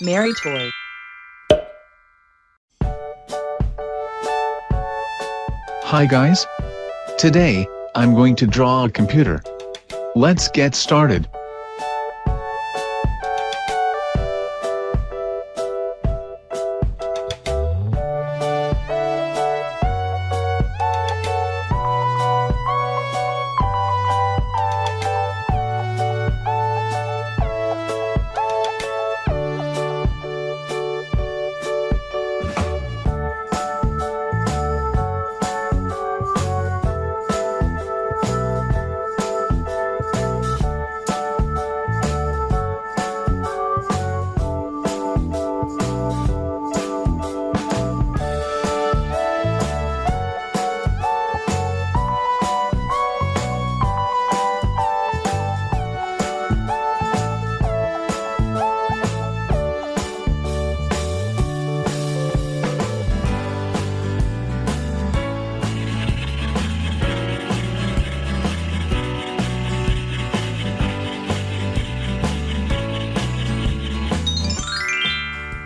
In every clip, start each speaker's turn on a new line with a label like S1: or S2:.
S1: Mary Toy.
S2: Hi guys. Today, I'm going to draw a computer. Let's get started.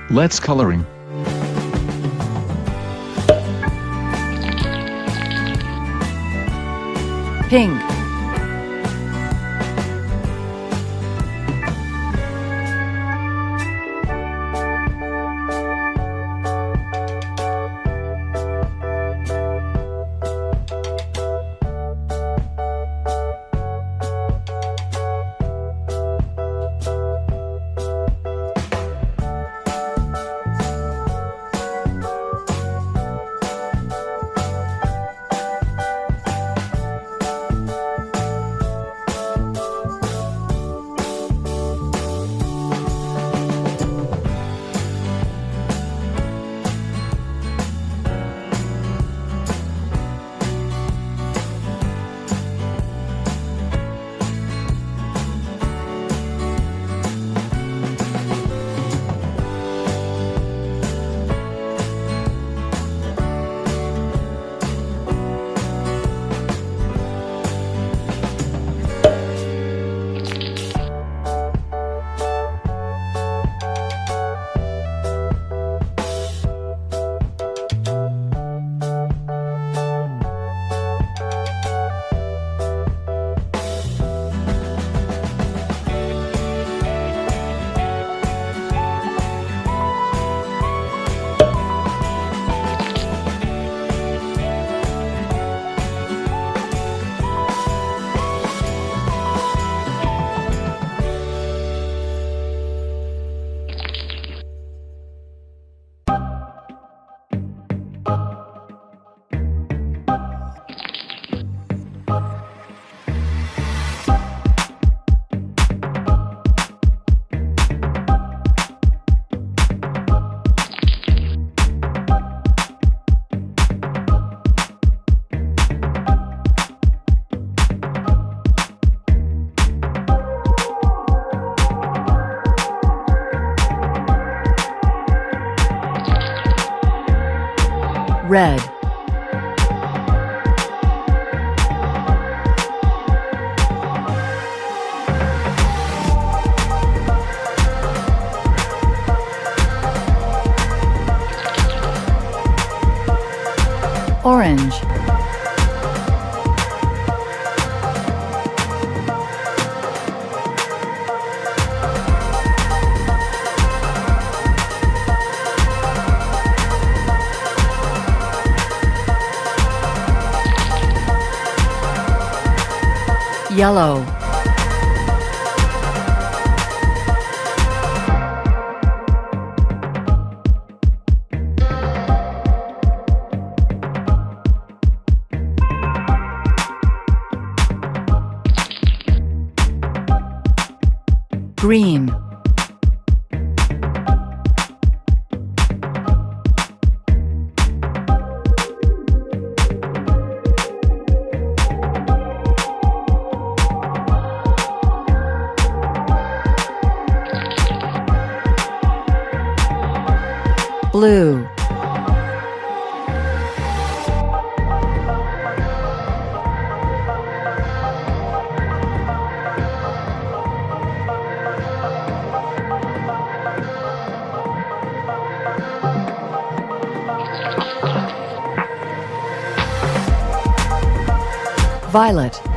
S2: Let's coloring.
S1: Pink. Red. Orange. Yellow. Green. blue. Violet.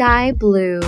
S3: sky blue.